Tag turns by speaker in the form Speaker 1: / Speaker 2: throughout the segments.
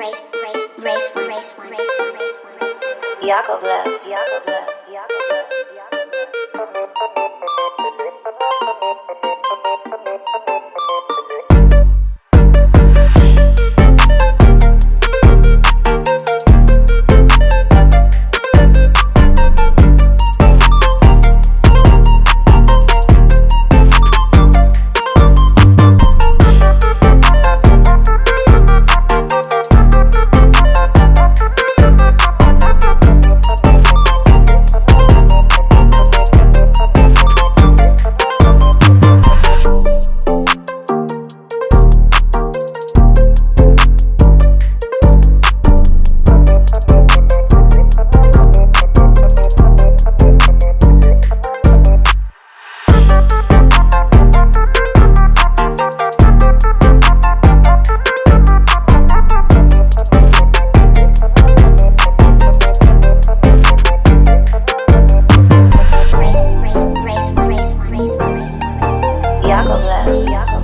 Speaker 1: race, race, race race race race race.
Speaker 2: Yakovlev, Yakovlev, Yakovlev, Yakovlev.
Speaker 1: Yeah.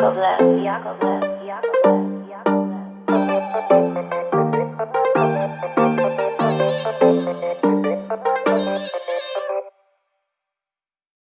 Speaker 2: Yakovlev. Yakovlev. Yakovlev. Yakovlev.